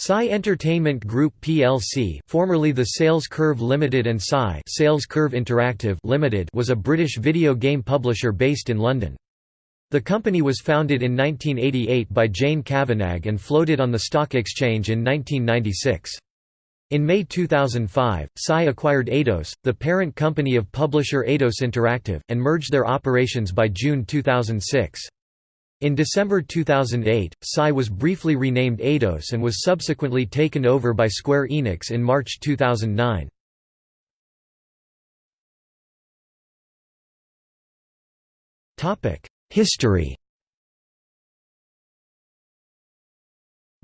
SCi Entertainment Group plc formerly the Sales Curve Limited and SCi Sales Curve Interactive Limited was a British video game publisher based in London. The company was founded in 1988 by Jane Cavanagh and floated on the stock exchange in 1996. In May 2005, SCi acquired Eidos, the parent company of publisher Eidos Interactive, and merged their operations by June 2006. In December 2008, SCi was briefly renamed Eidos and was subsequently taken over by Square Enix in March 2009. History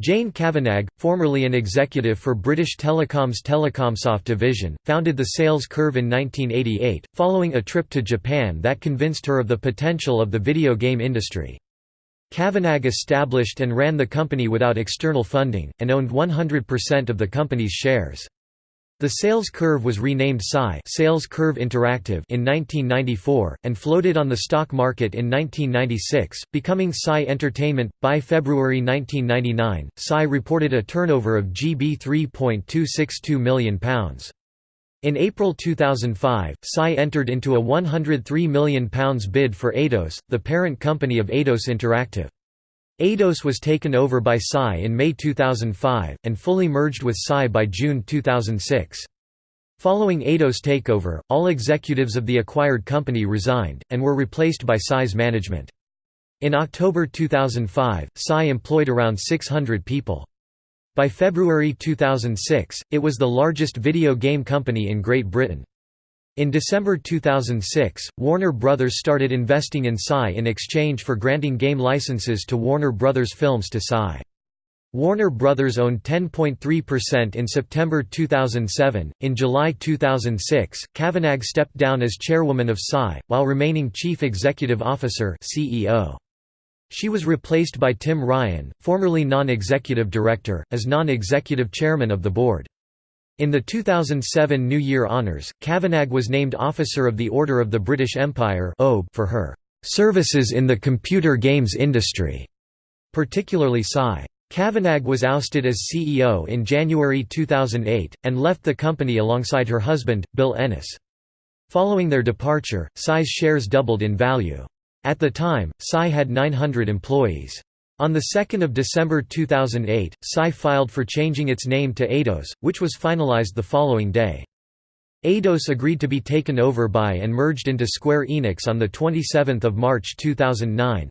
Jane Cavanagh, formerly an executive for British Telecom's Telecomsoft division, founded the Sales Curve in 1988, following a trip to Japan that convinced her of the potential of the video game industry. Cavanagh established and ran the company without external funding, and owned 100% of the company's shares. The sales curve was renamed SCi Sales Curve Interactive in 1994, and floated on the stock market in 1996, becoming SCi Entertainment. By February 1999, SCi reported a turnover of GB £3.262 million. In April 2005, SCi entered into a £103 million bid for Eidos, the parent company of Eidos Interactive. Eidos was taken over by SCi in May 2005, and fully merged with SCi by June 2006. Following Eidos takeover, all executives of the acquired company resigned, and were replaced by SCi's management. In October 2005, SCi employed around 600 people. By February 2006, it was the largest video game company in Great Britain. In December 2006, Warner Bros. started investing in SCi in exchange for granting game licenses to Warner Bros. Films to SCi. Warner Bros. owned 10.3% in September 2007. In July 2006, Cavanagh stepped down as chairwoman of SCi, while remaining chief executive officer (CEO). She was replaced by Tim Ryan, formerly non-executive director, as non-executive chairman of the board. In the 2007 New Year Honours, Cavanagh was named Officer of the Order of the British Empire for her "...services in the computer games industry", particularly SCi. Cavanagh was ousted as CEO in January 2008, and left the company alongside her husband, Bill Ennis. Following their departure, SCi's shares doubled in value. At the time, SCi had 900 employees. On 2 December 2008, SCi filed for changing its name to Eidos, which was finalized the following day. Eidos agreed to be taken over by and merged into Square Enix on 27 March 2009.